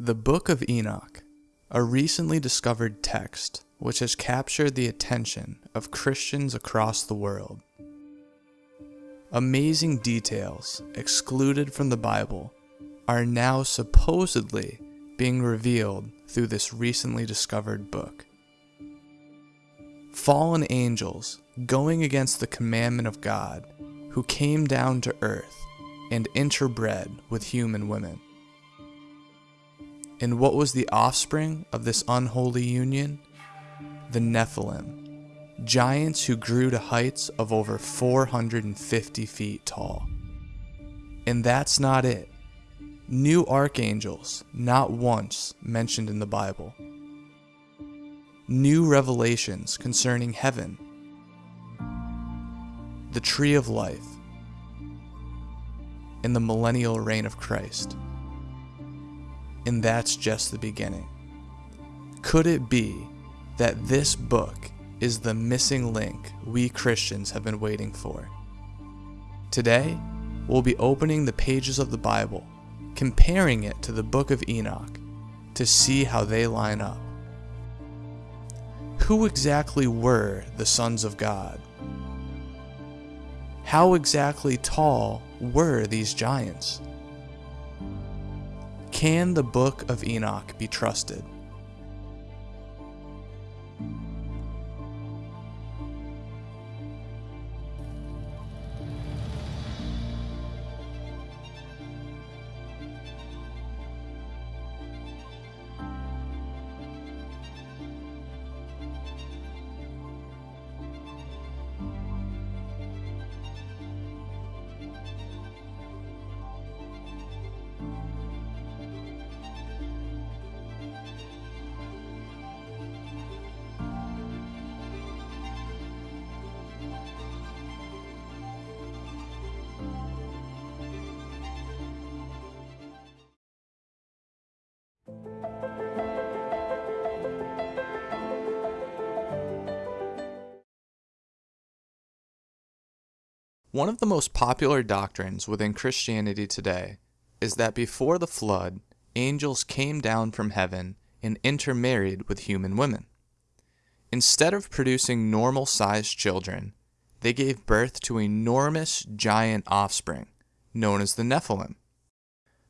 The Book of Enoch, a recently discovered text which has captured the attention of Christians across the world. Amazing details excluded from the Bible are now supposedly being revealed through this recently discovered book. Fallen angels going against the commandment of God who came down to earth and interbred with human women. And what was the offspring of this unholy union? The Nephilim, giants who grew to heights of over 450 feet tall. And that's not it. New archangels, not once mentioned in the Bible. New revelations concerning heaven, the tree of life, and the millennial reign of Christ. And that's just the beginning. Could it be that this book is the missing link we Christians have been waiting for? Today, we'll be opening the pages of the Bible, comparing it to the book of Enoch, to see how they line up. Who exactly were the sons of God? How exactly tall were these giants? Can the book of Enoch be trusted? One of the most popular doctrines within Christianity today is that before the flood, angels came down from heaven and intermarried with human women. Instead of producing normal sized children, they gave birth to enormous giant offspring, known as the Nephilim.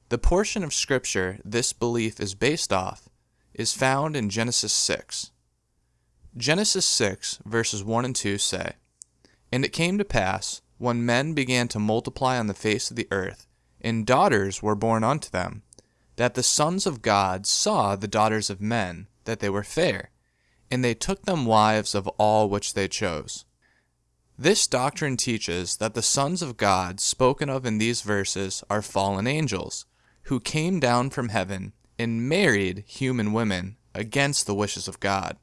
The portion of Scripture this belief is based off is found in Genesis 6. Genesis 6, verses 1 and 2 say, And it came to pass, when men began to multiply on the face of the earth, and daughters were born unto them, that the sons of God saw the daughters of men, that they were fair, and they took them wives of all which they chose. This doctrine teaches that the sons of God spoken of in these verses are fallen angels, who came down from heaven and married human women against the wishes of God.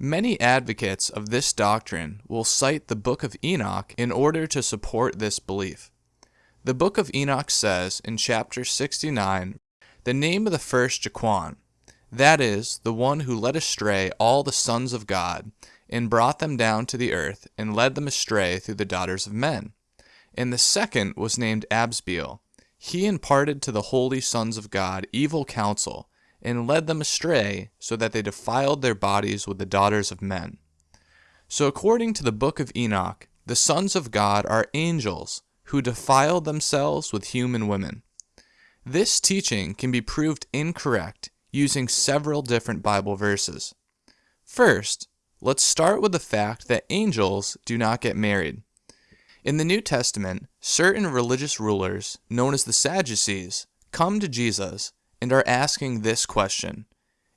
Many advocates of this doctrine will cite the Book of Enoch in order to support this belief. The Book of Enoch says in chapter 69 the name of the first Jeqon, that is, the one who led astray all the sons of God, and brought them down to the earth, and led them astray through the daughters of men. And the second was named Asbeel. He imparted to the holy sons of God evil counsel, and led them astray, so that they defiled their bodies with the daughters of men. So, according to the book of Enoch, the sons of God are angels who defiled themselves with human women. This teaching can be proved incorrect using several different Bible verses. First, let's start with the fact that angels do not get married. In the New Testament, certain religious rulers, known as the Sadducees, come to Jesus and are asking this question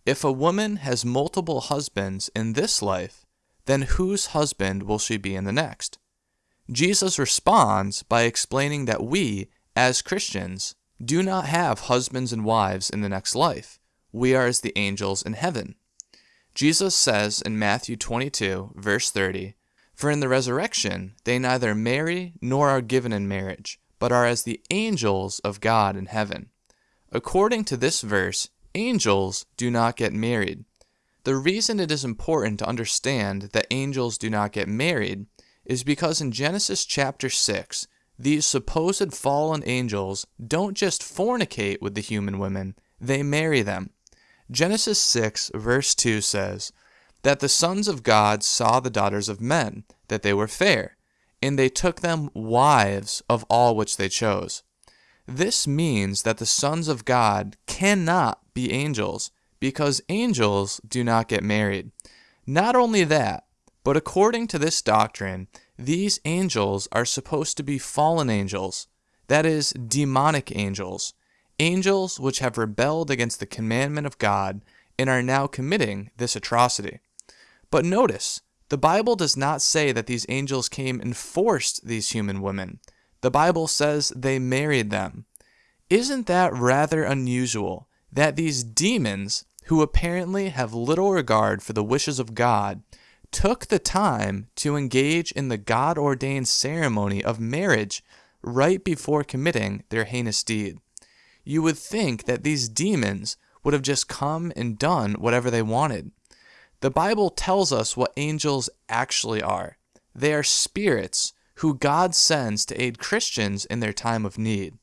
If a woman has multiple husbands in this life, then whose husband will she be in the next? Jesus responds by explaining that we, as Christians, do not have husbands and wives in the next life. We are as the angels in heaven. Jesus says in Matthew 22, verse 30, For in the resurrection they neither marry nor are given in marriage, but are as the angels of God in heaven. According to this verse, angels do not get married. The reason it is important to understand that angels do not get married is because in Genesis chapter 6, these supposed fallen angels don't just fornicate with the human women, they marry them. Genesis 6, verse 2 says, That the sons of God saw the daughters of men, that they were fair, and they took them wives of all which they chose. This means that the sons of God cannot be angels, because angels do not get married. Not only that, but according to this doctrine, these angels are supposed to be fallen angels, that is, demonic angels, angels which have rebelled against the commandment of God and are now committing this atrocity. But notice, the Bible does not say that these angels came and forced these human women. The Bible says they married them. Isn't that rather unusual that these demons, who apparently have little regard for the wishes of God, took the time to engage in the God ordained ceremony of marriage right before committing their heinous deed. You would think that these demons would have just come and done whatever they wanted. The Bible tells us what angels actually are they are spirits who God sends to aid Christians in their time of need.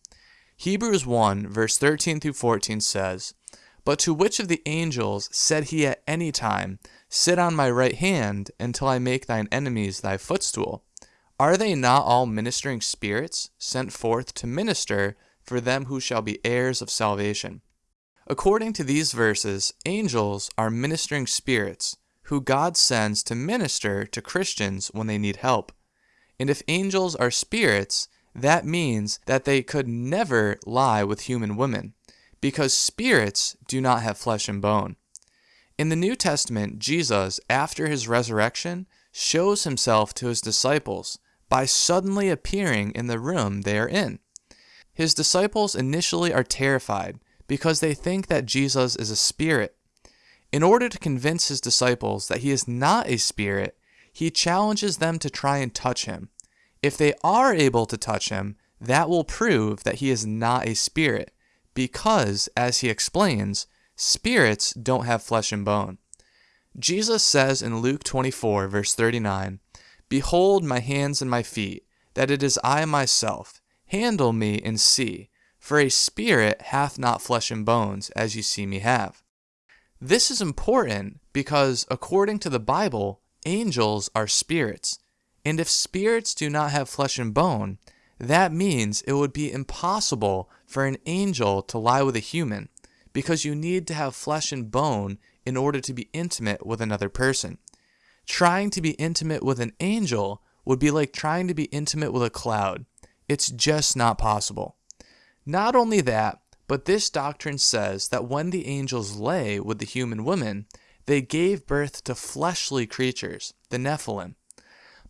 Hebrews 1, verse 13 through 14 says, But to which of the angels said he at any time, Sit on my right hand until I make thine enemies thy footstool. Are they not all ministering spirits sent forth to minister for them who shall be heirs of salvation? According to these verses, angels are ministering spirits who God sends to minister to Christians when they need help. And if angels are spirits, that means that they could never lie with human women, because spirits do not have flesh and bone. In the New Testament, Jesus, after his resurrection, shows himself to his disciples by suddenly appearing in the room they are in. His disciples initially are terrified because they think that Jesus is a spirit. In order to convince his disciples that he is not a spirit, he challenges them to try and touch him. If they are able to touch him, that will prove that he is not a spirit, because, as he explains, Spirits don't have flesh and bone. Jesus says in Luke 24, verse 39, Behold my hands and my feet, that it is I myself. Handle me and see, for a spirit hath not flesh and bones, as you see me have. This is important because, according to the Bible, angels are spirits. And if spirits do not have flesh and bone, that means it would be impossible for an angel to lie with a human because you need to have flesh and bone in order to be intimate with another person. Trying to be intimate with an angel would be like trying to be intimate with a cloud. It's just not possible. Not only that, but this doctrine says that when the angels lay with the human woman, they gave birth to fleshly creatures, the Nephilim.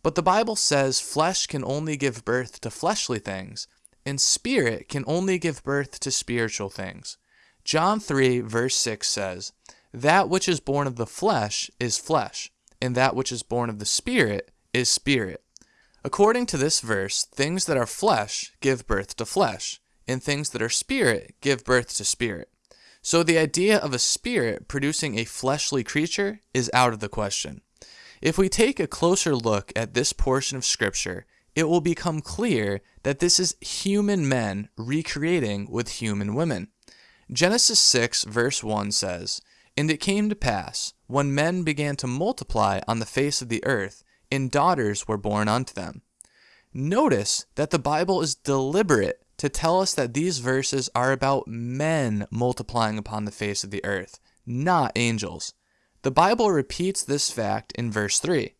But the Bible says flesh can only give birth to fleshly things, and spirit can only give birth to spiritual things. John 3, verse 6 says, That which is born of the flesh is flesh, and that which is born of the Spirit is spirit. According to this verse, things that are flesh give birth to flesh, and things that are spirit give birth to spirit. So the idea of a spirit producing a fleshly creature is out of the question. If we take a closer look at this portion of Scripture, it will become clear that this is human men recreating with human women. Genesis 6, verse 1 says, And it came to pass, when men began to multiply on the face of the earth, and daughters were born unto them. Notice that the Bible is deliberate to tell us that these verses are about men multiplying upon the face of the earth, not angels. The Bible repeats this fact in verse 3.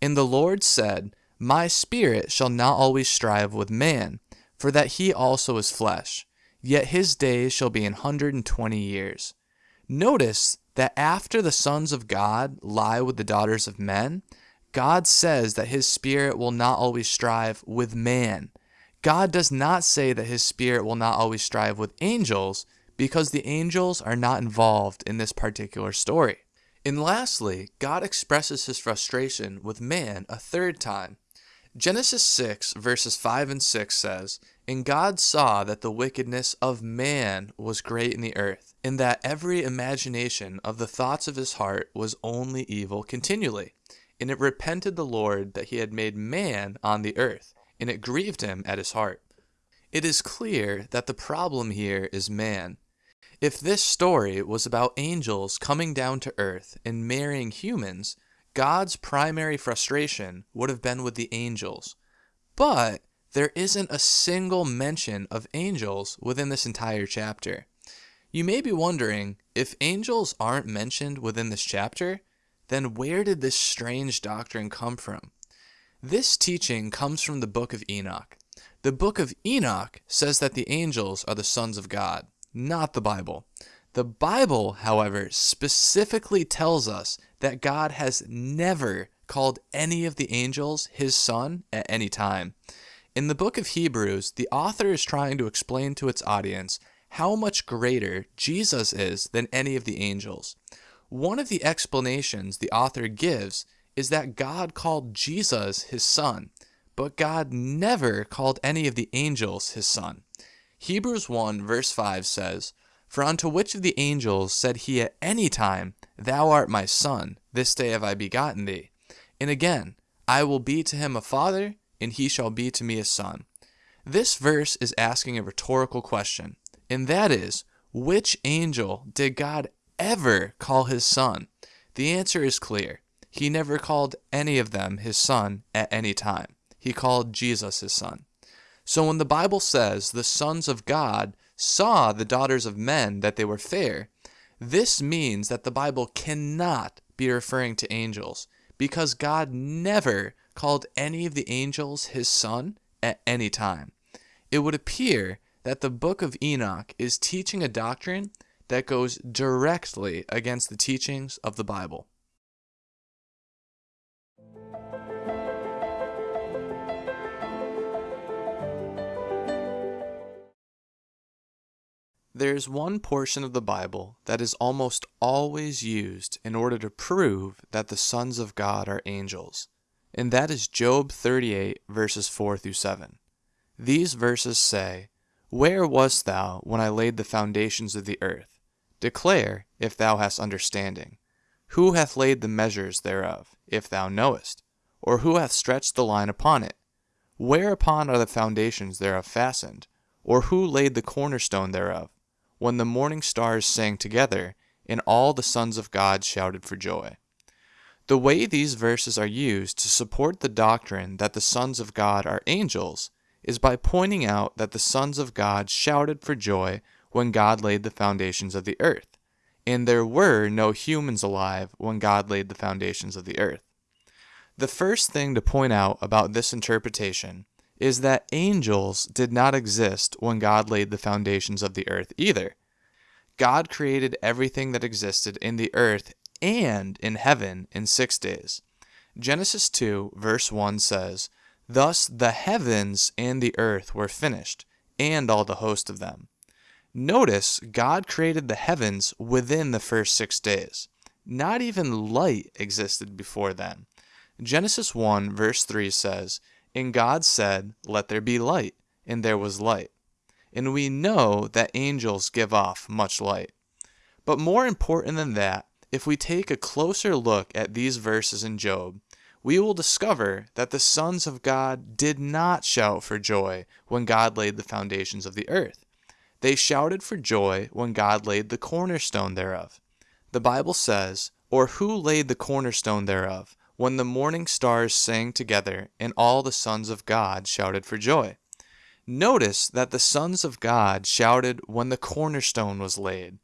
And the Lord said, My spirit shall not always strive with man, for that he also is flesh yet his days shall be an hundred and twenty years. Notice that after the sons of God lie with the daughters of men, God says that his spirit will not always strive with man. God does not say that his spirit will not always strive with angels because the angels are not involved in this particular story. And lastly, God expresses his frustration with man a third time. Genesis 6, verses 5 and 6 says, and God saw that the wickedness of man was great in the earth, and that every imagination of the thoughts of his heart was only evil continually. And it repented the Lord that he had made man on the earth, and it grieved him at his heart. It is clear that the problem here is man. If this story was about angels coming down to earth and marrying humans, God's primary frustration would have been with the angels. But there isn't a single mention of angels within this entire chapter. You may be wondering if angels aren't mentioned within this chapter, then where did this strange doctrine come from? This teaching comes from the book of Enoch. The book of Enoch says that the angels are the sons of God, not the Bible. The Bible, however, specifically tells us that God has never called any of the angels his son at any time. In the book of Hebrews, the author is trying to explain to its audience how much greater Jesus is than any of the angels. One of the explanations the author gives is that God called Jesus his son, but God never called any of the angels his son. Hebrews 1 verse 5 says, For unto which of the angels said he at any time, Thou art my son, this day have I begotten thee? And again, I will be to him a father, and he shall be to me a son. This verse is asking a rhetorical question, and that is, which angel did God ever call his son? The answer is clear. He never called any of them his son at any time. He called Jesus his son. So when the Bible says the sons of God saw the daughters of men that they were fair, this means that the Bible cannot be referring to angels because God never called any of the angels his son at any time. It would appear that the book of Enoch is teaching a doctrine that goes directly against the teachings of the Bible. There is one portion of the Bible that is almost always used in order to prove that the sons of God are angels, and that is Job 38, verses 4 through 7. These verses say, Where wast thou when I laid the foundations of the earth? Declare, if thou hast understanding. Who hath laid the measures thereof, if thou knowest? Or who hath stretched the line upon it? Whereupon are the foundations thereof fastened? Or who laid the cornerstone thereof? When the morning stars sang together, and all the sons of God shouted for joy. The way these verses are used to support the doctrine that the sons of God are angels is by pointing out that the sons of God shouted for joy when God laid the foundations of the earth, and there were no humans alive when God laid the foundations of the earth. The first thing to point out about this interpretation is that angels did not exist when God laid the foundations of the earth either. God created everything that existed in the earth and in heaven in six days. Genesis 2, verse 1 says, Thus the heavens and the earth were finished, and all the host of them. Notice God created the heavens within the first six days. Not even light existed before then. Genesis 1, verse 3 says, and God said, Let there be light, and there was light. And we know that angels give off much light. But more important than that, if we take a closer look at these verses in Job, we will discover that the sons of God did not shout for joy when God laid the foundations of the earth. They shouted for joy when God laid the cornerstone thereof. The Bible says, Or who laid the cornerstone thereof? When the morning stars sang together and all the sons of God shouted for joy. Notice that the sons of God shouted when the cornerstone was laid.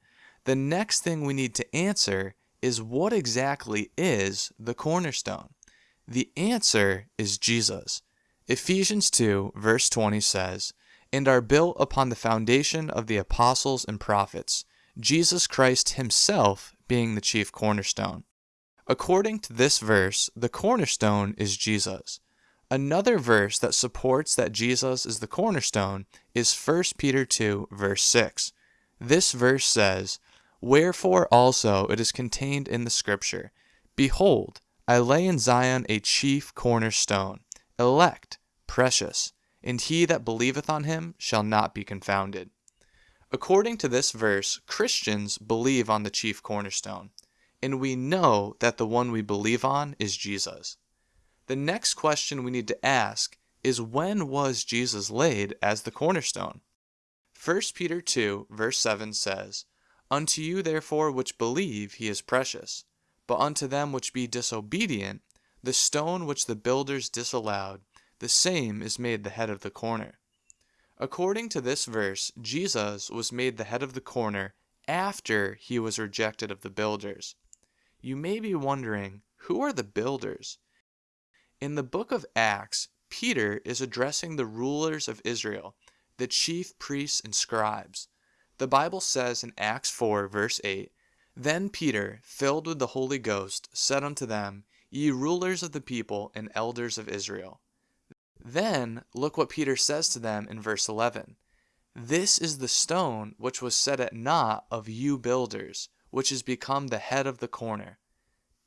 The next thing we need to answer is what exactly is the cornerstone? The answer is Jesus. Ephesians 2, verse 20 says, And are built upon the foundation of the apostles and prophets, Jesus Christ Himself being the chief cornerstone. According to this verse, the cornerstone is Jesus. Another verse that supports that Jesus is the cornerstone is 1 Peter 2, verse 6. This verse says, Wherefore also it is contained in the Scripture Behold, I lay in Zion a chief cornerstone, elect, precious, and he that believeth on him shall not be confounded. According to this verse, Christians believe on the chief cornerstone and we know that the one we believe on is Jesus. The next question we need to ask is when was Jesus laid as the cornerstone? 1 Peter 2, verse 7 says, Unto you therefore which believe he is precious. But unto them which be disobedient, the stone which the builders disallowed, the same is made the head of the corner. According to this verse, Jesus was made the head of the corner after he was rejected of the builders. You may be wondering, who are the builders? In the book of Acts, Peter is addressing the rulers of Israel, the chief priests and scribes. The Bible says in Acts 4, verse 8 Then Peter, filled with the Holy Ghost, said unto them, Ye rulers of the people and elders of Israel. Then look what Peter says to them in verse 11 This is the stone which was set at naught of you builders, which has become the head of the corner.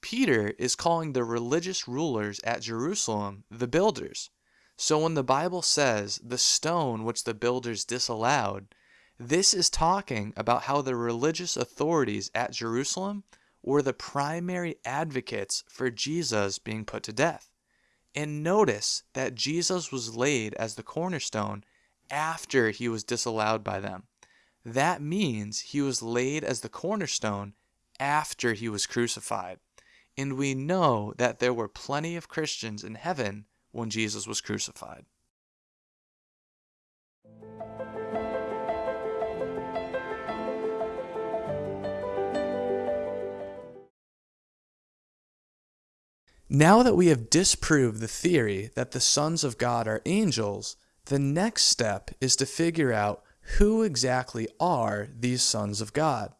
Peter is calling the religious rulers at Jerusalem the builders. So when the Bible says the stone which the builders disallowed, this is talking about how the religious authorities at Jerusalem were the primary advocates for Jesus being put to death. And notice that Jesus was laid as the cornerstone after he was disallowed by them. That means he was laid as the cornerstone after he was crucified. And we know that there were plenty of Christians in heaven when Jesus was crucified. Now that we have disproved the theory that the sons of God are angels, the next step is to figure out who exactly are these sons of God.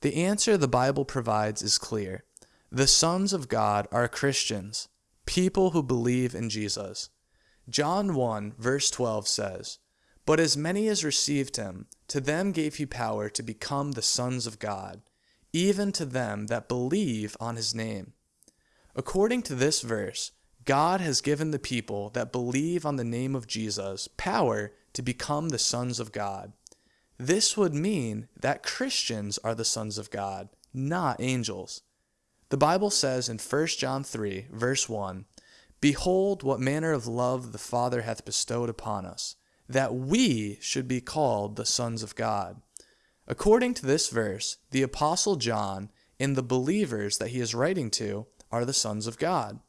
The answer the Bible provides is clear. The sons of God are Christians, people who believe in Jesus. John 1, verse 12 says, But as many as received him, to them gave he power to become the sons of God, even to them that believe on his name According to this verse, God has given the people that believe on the name of Jesus power to become the sons of God. This would mean that Christians are the sons of God, not angels. The Bible says in 1 John 3, verse 1, Behold, what manner of love the Father hath bestowed upon us, that we should be called the sons of God. According to this verse, the Apostle John and the believers that he is writing to are the sons of God.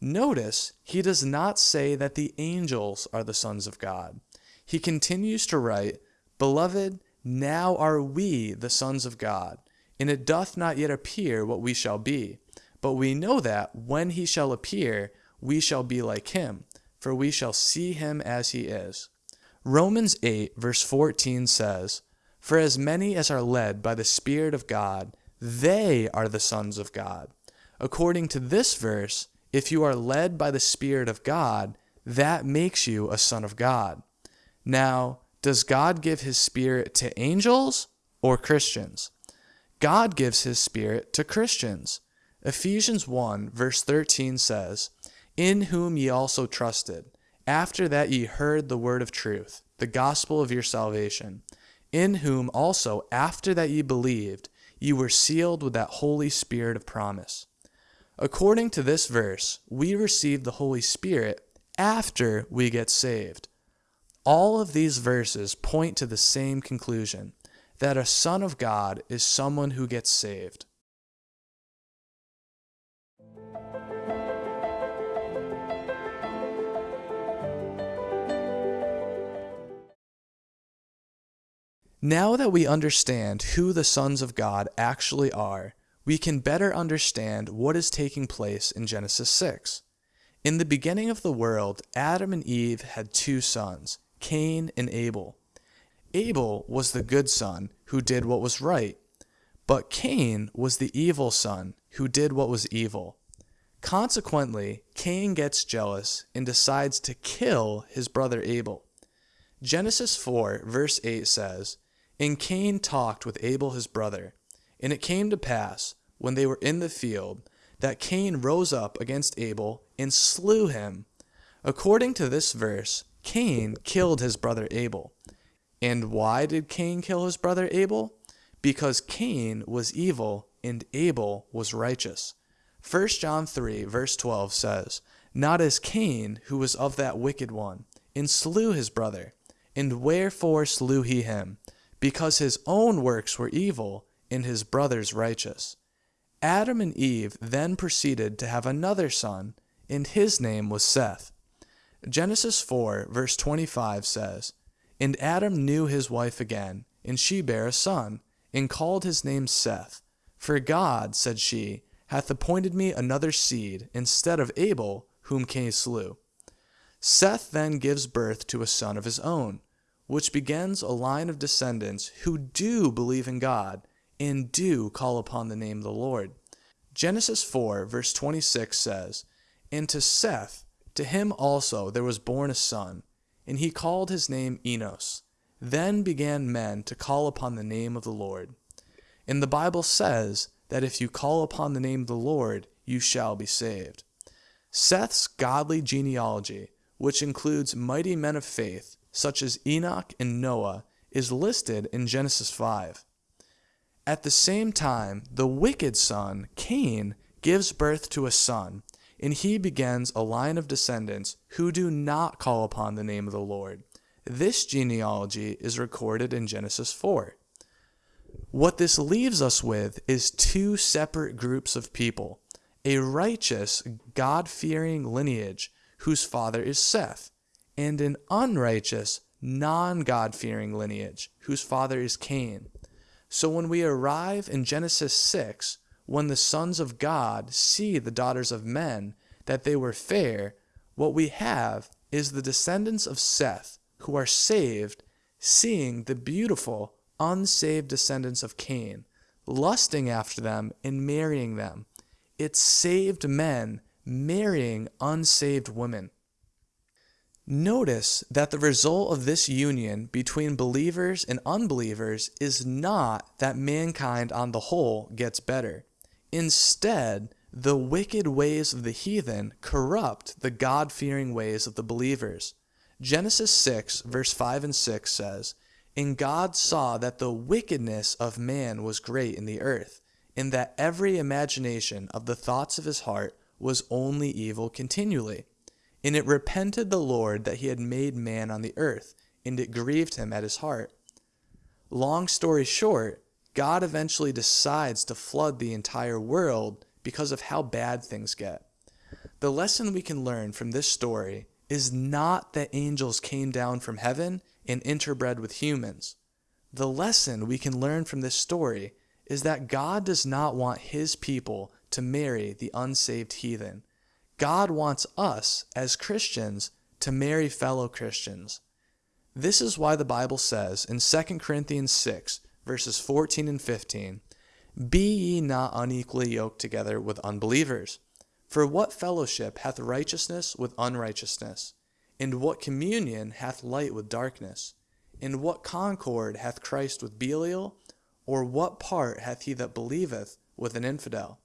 Notice he does not say that the angels are the sons of God. He continues to write, Beloved, now are we the sons of God, and it doth not yet appear what we shall be. But we know that when he shall appear, we shall be like him, for we shall see him as he is. Romans 8, verse 14 says, For as many as are led by the Spirit of God, they are the sons of God. According to this verse, if you are led by the Spirit of God, that makes you a son of God. Now, does God give his Spirit to angels or Christians? God gives his Spirit to Christians. Ephesians 1, verse 13 says, In whom ye also trusted, after that ye heard the word of truth, the gospel of your salvation, in whom also, after that ye believed, ye were sealed with that Holy Spirit of promise According to this verse, we receive the Holy Spirit after we get saved. All of these verses point to the same conclusion that a son of God is someone who gets saved. Now that we understand who the sons of God actually are, we can better understand what is taking place in Genesis 6. In the beginning of the world, Adam and Eve had two sons, Cain and Abel. Abel was the good son who did what was right, but Cain was the evil son who did what was evil. Consequently, Cain gets jealous and decides to kill his brother Abel. Genesis 4, verse 8 says, And Cain talked with Abel his brother, and it came to pass, when they were in the field, that Cain rose up against Abel and slew him. According to this verse, Cain killed his brother Abel. And why did Cain kill his brother Abel? Because Cain was evil and Abel was righteous. 1 John 3, verse 12 says, Not as Cain, who was of that wicked one, and slew his brother. And wherefore slew he him? because his own works were evil and his brother's righteous. Adam and Eve then proceeded to have another son, and his name was Seth. Genesis 4, verse 25 says, And Adam knew his wife again, and she bare a son, and called his name Seth. For God, said she, hath appointed me another seed instead of Abel, whom Cain slew. Seth then gives birth to a son of his own, which begins a line of descendants who do believe in God and do call upon the name of the Lord. Genesis 4, verse 26 says, And to Seth, to him also there was born a son, and he called his name Enos. Then began men to call upon the name of the Lord. And the Bible says that if you call upon the name of the Lord, you shall be saved. Seth's godly genealogy, which includes mighty men of faith such as Enoch and Noah, is listed in Genesis 5. At the same time, the wicked son, Cain, gives birth to a son, and he begins a line of descendants who do not call upon the name of the Lord. This genealogy is recorded in Genesis 4. What this leaves us with is two separate groups of people a righteous, God fearing lineage whose father is Seth, and an unrighteous, non God fearing lineage whose father is Cain. So when we arrive in Genesis 6, when the sons of God see the daughters of men, that they were fair, what we have is the descendants of Seth who are saved, seeing the beautiful, unsaved descendants of Cain, lusting after them and marrying them. It's saved men marrying unsaved women. Notice that the result of this union between believers and unbelievers is not that mankind on the whole gets better. Instead, the wicked ways of the heathen corrupt the God fearing ways of the believers. Genesis 6, verse 5 and 6 says, And God saw that the wickedness of man was great in the earth, and that every imagination of the thoughts of his heart was only evil continually. And it repented the Lord that he had made man on the earth, and it grieved him at his heart. Long story short, God eventually decides to flood the entire world because of how bad things get. The lesson we can learn from this story is not that angels came down from heaven and interbred with humans. The lesson we can learn from this story is that God does not want his people to marry the unsaved heathen. God wants us, as Christians, to marry fellow Christians. This is why the Bible says in 2 Corinthians 6, verses 14 and 15, Be ye not unequally yoked together with unbelievers. For what fellowship hath righteousness with unrighteousness? And what communion hath light with darkness? And what concord hath Christ with Belial? Or what part hath he that believeth with an infidel?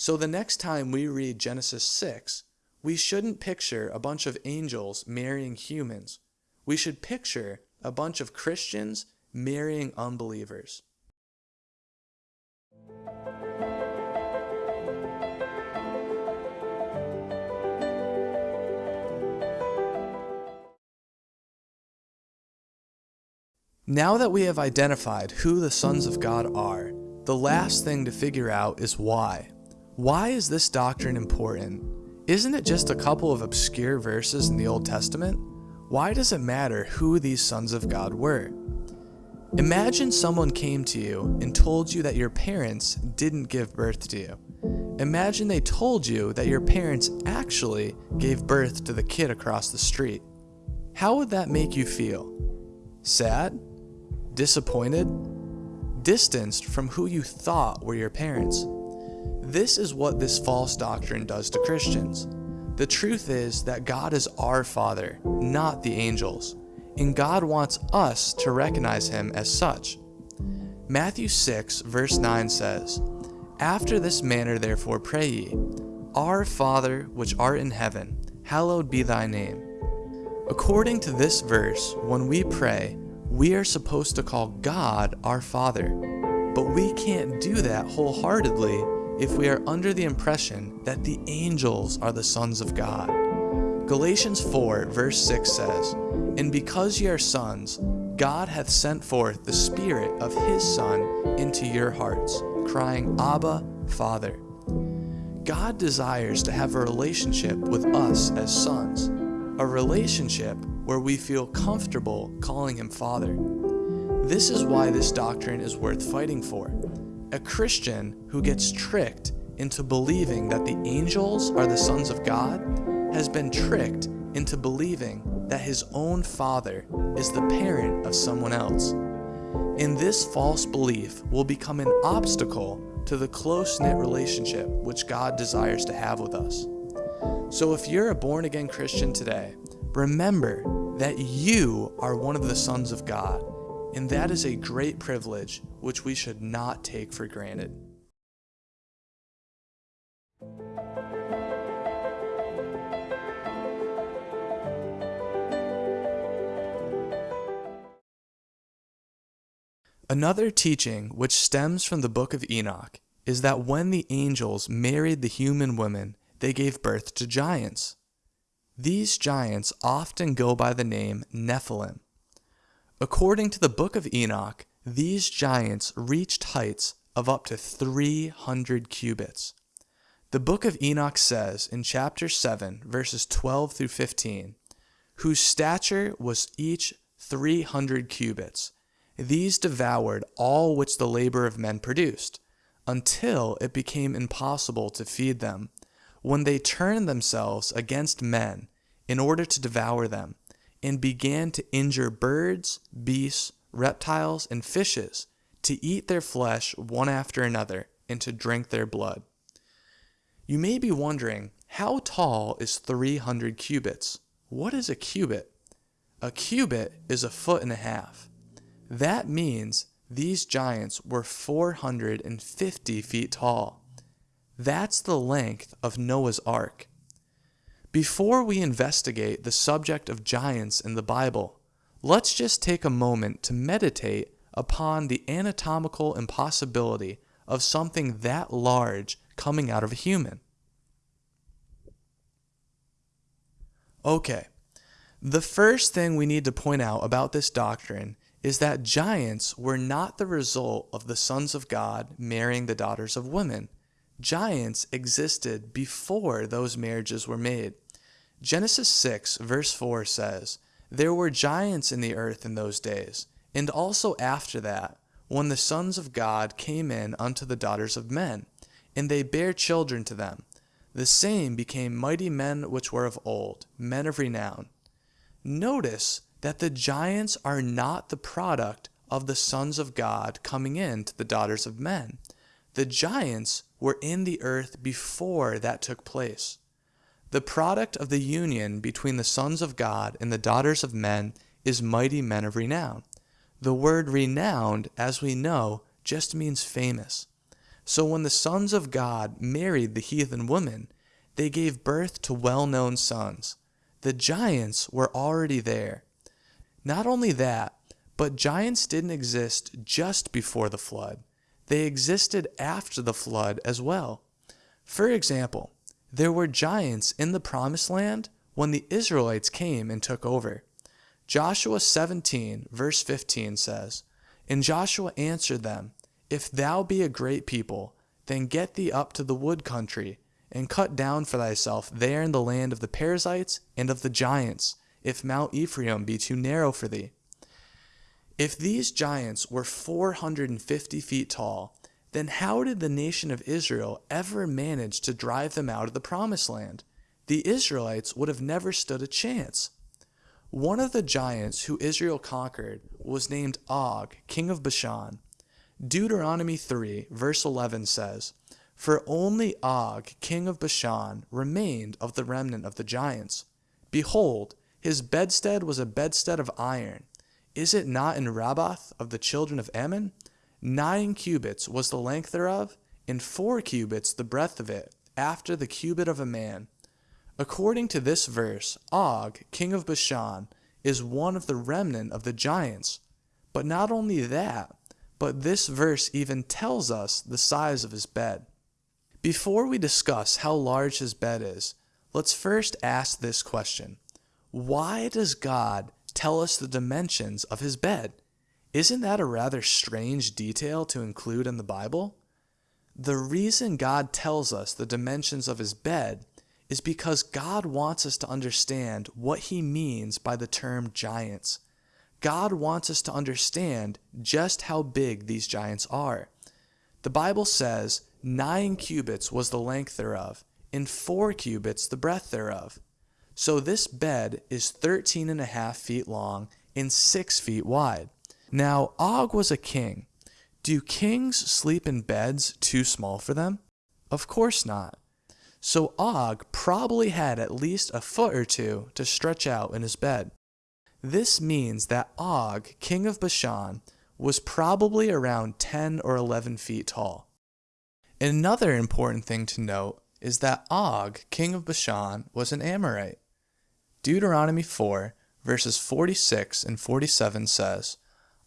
So the next time we read Genesis 6, we shouldn't picture a bunch of angels marrying humans. We should picture a bunch of Christians marrying unbelievers. Now that we have identified who the sons of God are, the last thing to figure out is why. Why is this doctrine important? Isn't it just a couple of obscure verses in the Old Testament? Why does it matter who these sons of God were? Imagine someone came to you and told you that your parents didn't give birth to you. Imagine they told you that your parents actually gave birth to the kid across the street. How would that make you feel? Sad? disappointed, distanced from who you thought were your parents. This is what this false doctrine does to Christians. The truth is that God is our Father, not the angels, and God wants us to recognize Him as such. Matthew 6, verse 9 says, After this manner therefore pray ye, Our Father which art in heaven, hallowed be thy name. According to this verse, when we pray, we are supposed to call God our Father, but we can't do that wholeheartedly if we are under the impression that the angels are the sons of God. Galatians 4, verse 6 says, And because ye are sons, God hath sent forth the Spirit of His Son into your hearts, crying, Abba, Father. God desires to have a relationship with us as sons, a relationship where we feel comfortable calling Him Father. This is why this doctrine is worth fighting for. A Christian who gets tricked into believing that the angels are the sons of God has been tricked into believing that his own father is the parent of someone else. And this false belief will become an obstacle to the close knit relationship which God desires to have with us. So if you're a born again Christian today, remember that you are one of the sons of God, and that is a great privilege which we should not take for granted. Another teaching which stems from the book of Enoch is that when the angels married the human women, they gave birth to giants. These giants often go by the name Nephilim. According to the book of Enoch, these giants reached heights of up to 300 cubits. The book of Enoch says in chapter 7, verses 12 through 15, whose stature was each 300 cubits these devoured all which the labor of men produced, until it became impossible to feed them, when they turned themselves against men in order to devour them, and began to injure birds, beasts, reptiles, and fishes, to eat their flesh one after another, and to drink their blood. You may be wondering, how tall is 300 cubits? What is a cubit? A cubit is a foot and a half. That means these giants were 450 feet tall. That's the length of Noah's Ark. Before we investigate the subject of giants in the Bible, let's just take a moment to meditate upon the anatomical impossibility of something that large coming out of a human. Okay, the first thing we need to point out about this doctrine is that giants were not the result of the sons of God marrying the daughters of women. Giants existed before those marriages were made. Genesis 6, verse 4 says, There were giants in the earth in those days, and also after that, when the sons of God came in unto the daughters of men, and they bare children to them. The same became mighty men which were of old, men of renown. Notice that the giants are not the product of the sons of God coming in to the daughters of men. The giants were in the earth before that took place. The product of the union between the sons of God and the daughters of men is mighty men of renown. The word renowned, as we know, just means famous. So when the sons of God married the heathen women, they gave birth to well known sons. The giants were already there. Not only that, but giants didn't exist just before the flood, they existed after the flood as well. For example, there were giants in the promised land when the Israelites came and took over. Joshua 17, verse 15 says, And Joshua answered them, If thou be a great people, then get thee up to the wood country, and cut down for thyself there in the land of the Perizzites and of the giants, if Mount Ephraim be too narrow for thee. If these giants were 450 feet tall, then how did the nation of Israel ever manage to drive them out of the promised land? The Israelites would have never stood a chance. One of the giants who Israel conquered was named Og, king of Bashan. Deuteronomy 3, verse 11 says, For only Og, king of Bashan, remained of the remnant of the giants. Behold, his bedstead was a bedstead of iron. Is it not in Rabbath of the children of Ammon? Nine cubits was the length thereof, and four cubits the breadth of it, after the cubit of a man. According to this verse, Og, king of Bashan, is one of the remnant of the giants. But not only that, but this verse even tells us the size of his bed. Before we discuss how large his bed is, let's first ask this question why does God tell us the dimensions of his bed. Isn't that a rather strange detail to include in the Bible? The reason God tells us the dimensions of his bed is because God wants us to understand what he means by the term giants. God wants us to understand just how big these giants are. The Bible says, Nine cubits was the length thereof, and four cubits the breadth thereof. So this bed is thirteen and a half feet long and six feet wide. Now Og was a king. Do kings sleep in beds too small for them? Of course not. So Og probably had at least a foot or two to stretch out in his bed. This means that Og, king of Bashan, was probably around 10 or 11 feet tall. Another important thing to note is that Og, king of Bashan, was an Amorite. Deuteronomy 4, verses 46 and 47 says,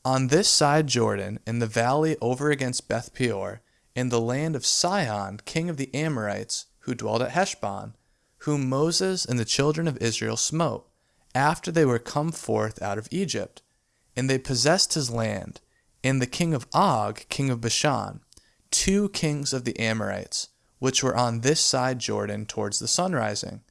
On this side Jordan, in the valley over against Beth Peor, in the land of Sihon, king of the Amorites, who dwelled at Heshbon, whom Moses and the children of Israel smote, after they were come forth out of Egypt. And they possessed his land, and the king of Og, king of Bashan, two kings of the Amorites, which were on this side Jordan towards the sunrising.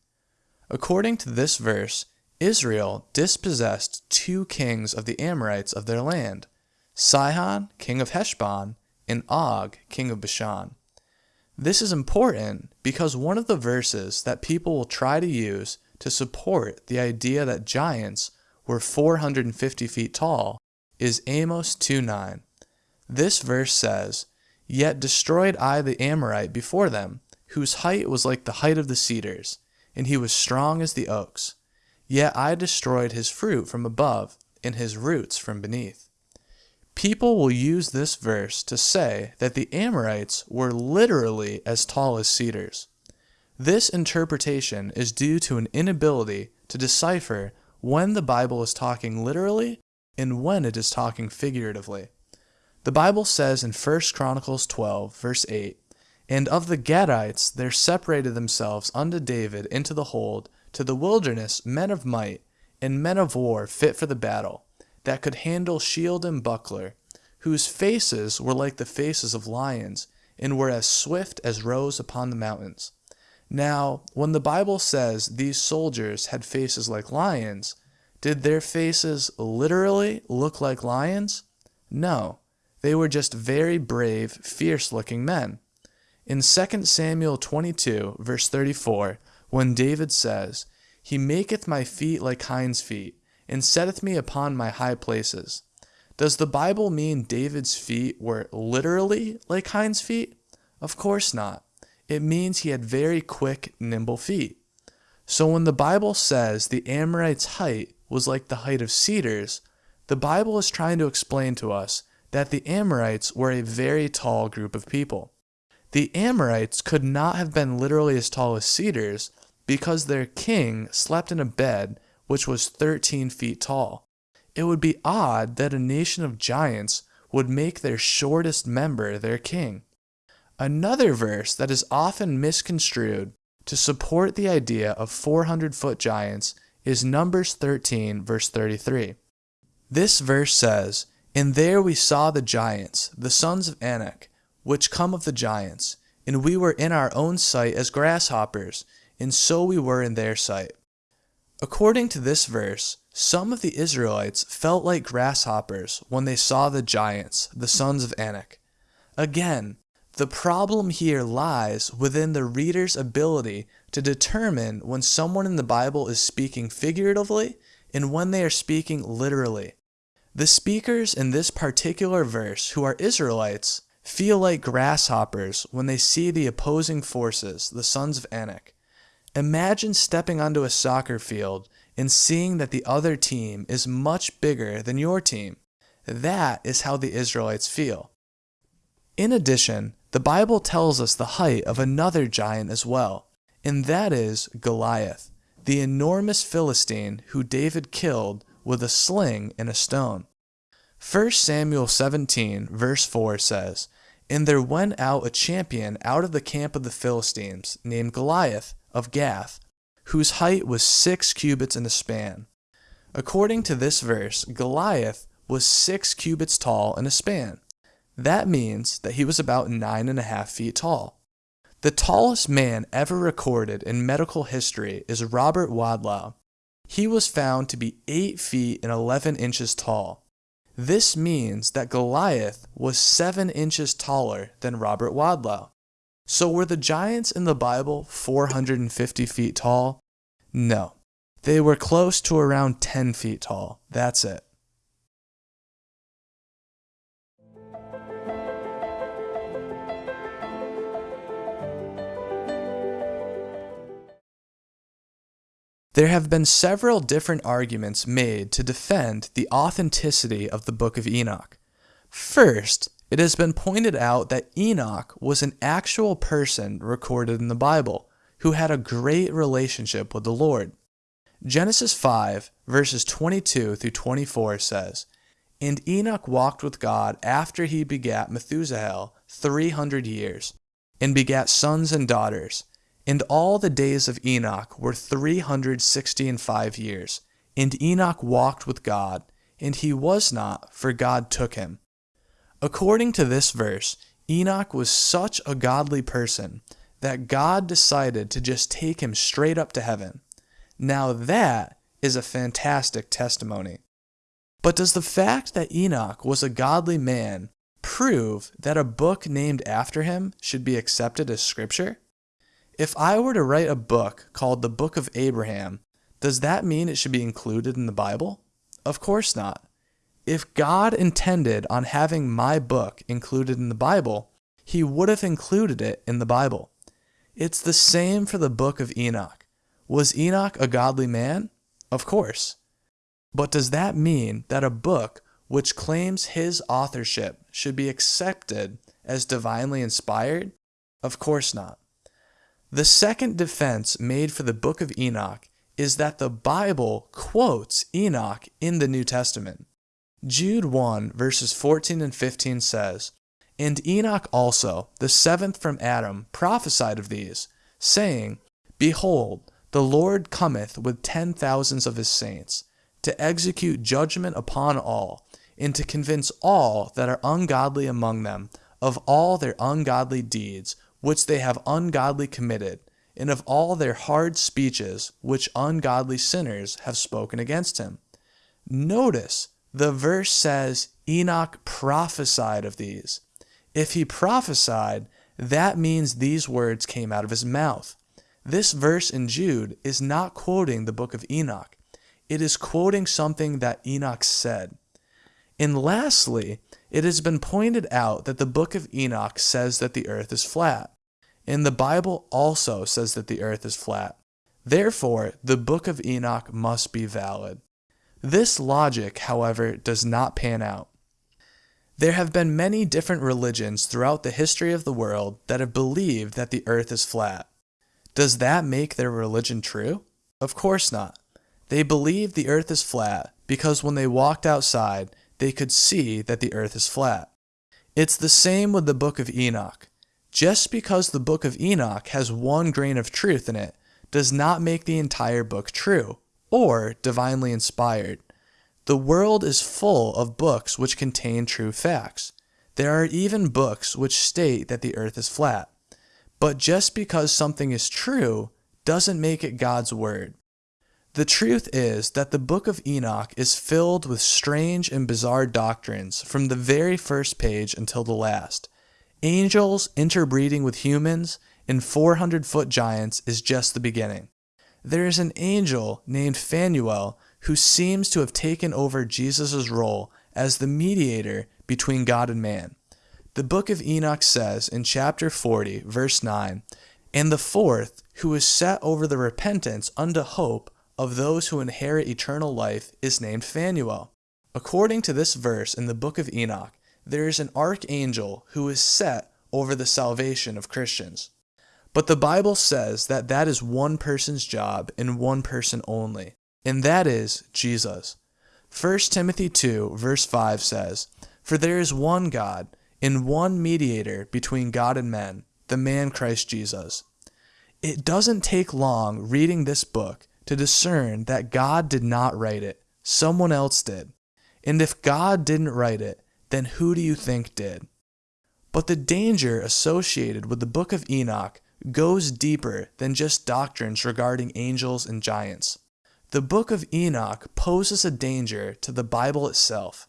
According to this verse, Israel dispossessed two kings of the Amorites of their land, Sihon, king of Heshbon, and Og, king of Bashan. This is important because one of the verses that people will try to use to support the idea that giants were 450 feet tall is Amos 2:9. This verse says, Yet destroyed I the Amorite before them, whose height was like the height of the cedars, and he was strong as the oaks. Yet I destroyed his fruit from above, and his roots from beneath. People will use this verse to say that the Amorites were literally as tall as cedars. This interpretation is due to an inability to decipher when the Bible is talking literally and when it is talking figuratively. The Bible says in 1 Chronicles 12, verse 8, And of the Gadites there separated themselves unto David into the hold, to the wilderness men of might, and men of war fit for the battle that could handle shield and buckler, whose faces were like the faces of lions, and were as swift as roes upon the mountains. Now, when the Bible says these soldiers had faces like lions, did their faces literally look like lions? No, they were just very brave, fierce looking men. In 2 Samuel 22, verse 34, when David says, He maketh my feet like hinds' feet, and setteth me upon my high places. Does the Bible mean David's feet were literally like hinds' feet? Of course not. It means he had very quick, nimble feet. So when the Bible says the Amorites' height was like the height of cedars, the Bible is trying to explain to us that the Amorites were a very tall group of people. The Amorites could not have been literally as tall as cedars because their king slept in a bed which was 13 feet tall. It would be odd that a nation of giants would make their shortest member their king. Another verse that is often misconstrued to support the idea of 400 foot giants is Numbers 13, verse 33. This verse says, And there we saw the giants, the sons of Anak, which come of the giants, and we were in our own sight as grasshoppers, and so we were in their sight. According to this verse, some of the Israelites felt like grasshoppers when they saw the giants, the sons of Anak. Again, the problem here lies within the reader's ability to determine when someone in the Bible is speaking figuratively and when they are speaking literally. The speakers in this particular verse, who are Israelites, feel like grasshoppers when they see the opposing forces, the sons of Anak. Imagine stepping onto a soccer field and seeing that the other team is much bigger than your team. That is how the Israelites feel. In addition, the Bible tells us the height of another giant as well, and that is Goliath, the enormous Philistine who David killed with a sling and a stone. 1 Samuel 17, verse 4 says, And there went out a champion out of the camp of the Philistines, named Goliath, of Gath, whose height was six cubits in a span. According to this verse, Goliath was six cubits tall in a span. That means that he was about nine and a half feet tall. The tallest man ever recorded in medical history is Robert Wadlow. He was found to be 8 feet and 11 inches tall. This means that Goliath was 7 inches taller than Robert Wadlow. So were the giants in the Bible 450 feet tall? No. They were close to around 10 feet tall. That's it. There have been several different arguments made to defend the authenticity of the Book of Enoch. First, it has been pointed out that Enoch was an actual person recorded in the Bible who had a great relationship with the Lord. Genesis 5, verses 22 through 24 says, And Enoch walked with God after he begat Methuselah 300 years, and begat sons and daughters. And all the days of Enoch were 360 and five years. And Enoch walked with God, and he was not, for God took him. According to this verse, Enoch was such a godly person that God decided to just take him straight up to heaven. Now that is a fantastic testimony. But does the fact that Enoch was a godly man prove that a book named after him should be accepted as scripture? If I were to write a book called the Book of Abraham, does that mean it should be included in the Bible? Of course not. If God intended on having my book included in the Bible, he would have included it in the Bible. It's the same for the book of Enoch. Was Enoch a godly man? Of course. But does that mean that a book which claims his authorship should be accepted as divinely inspired? Of course not. The second defense made for the book of Enoch is that the Bible quotes Enoch in the New Testament. Jude 1 verses 14 and 15 says, And Enoch also, the seventh from Adam, prophesied of these, saying, Behold, the Lord cometh with ten thousands of his saints, to execute judgment upon all, and to convince all that are ungodly among them of all their ungodly deeds which they have ungodly committed, and of all their hard speeches which ungodly sinners have spoken against him. Notice the verse says Enoch prophesied of these. If he prophesied, that means these words came out of his mouth. This verse in Jude is not quoting the book of Enoch. It is quoting something that Enoch said. And lastly, it has been pointed out that the book of Enoch says that the earth is flat, and the Bible also says that the earth is flat. Therefore, the book of Enoch must be valid. This logic, however, does not pan out. There have been many different religions throughout the history of the world that have believed that the earth is flat. Does that make their religion true? Of course not. They believe the earth is flat because when they walked outside, they could see that the earth is flat. It's the same with the book of Enoch. Just because the book of Enoch has one grain of truth in it does not make the entire book true or divinely inspired. The world is full of books which contain true facts. There are even books which state that the earth is flat. But just because something is true doesn't make it God's word. The truth is that the book of Enoch is filled with strange and bizarre doctrines from the very first page until the last. Angels interbreeding with humans and 400 foot giants is just the beginning. There is an angel named Phanuel who seems to have taken over Jesus' role as the mediator between God and man. The book of Enoch says in chapter 40, verse 9, And the fourth, who is set over the repentance unto hope of those who inherit eternal life is named Phanuel. According to this verse in the book of Enoch, there is an archangel who is set over the salvation of Christians. But the Bible says that that is one person's job and one person only, and that is Jesus. 1 Timothy 2, verse 5 says, For there is one God, and one mediator between God and men, the man Christ Jesus. It doesn't take long reading this book to discern that God did not write it, Someone else did. And if God didn't write it, then who do you think did? But the danger associated with the book of Enoch goes deeper than just doctrines regarding angels and giants. The book of Enoch poses a danger to the Bible itself.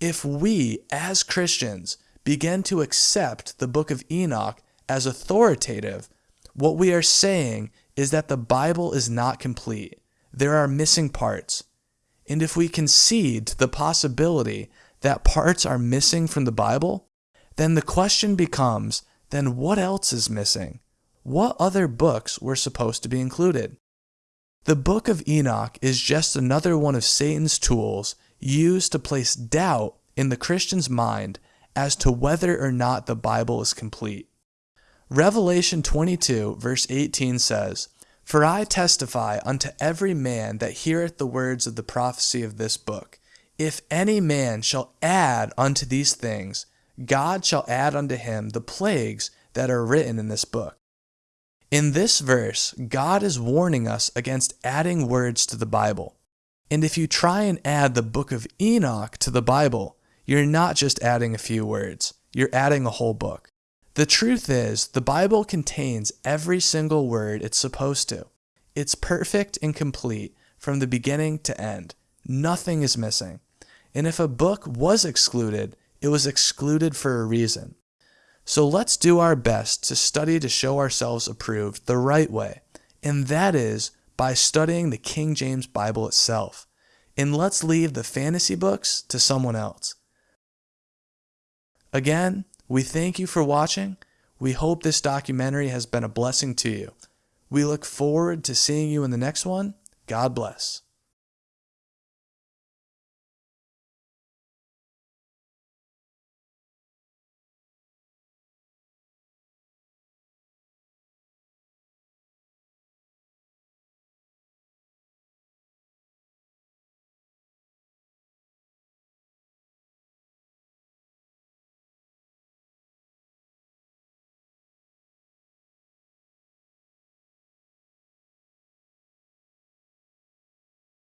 If we, as Christians, begin to accept the book of Enoch as authoritative, what we are saying is that the Bible is not complete. There are missing parts. And if we concede to the possibility that parts are missing from the Bible, then the question becomes then what else is missing? What other books were supposed to be included? The book of Enoch is just another one of Satan's tools used to place doubt in the Christian's mind as to whether or not the Bible is complete. Revelation 22, verse 18 says, For I testify unto every man that heareth the words of the prophecy of this book. If any man shall add unto these things, God shall add unto him the plagues that are written in this book. In this verse, God is warning us against adding words to the Bible. And if you try and add the book of Enoch to the Bible, you're not just adding a few words, you're adding a whole book. The truth is, the Bible contains every single word it's supposed to. It's perfect and complete from the beginning to end. Nothing is missing. And if a book was excluded, it was excluded for a reason. So let's do our best to study to show ourselves approved the right way, and that is by studying the King James Bible itself. And let's leave the fantasy books to someone else. Again, we thank you for watching. We hope this documentary has been a blessing to you. We look forward to seeing you in the next one. God bless.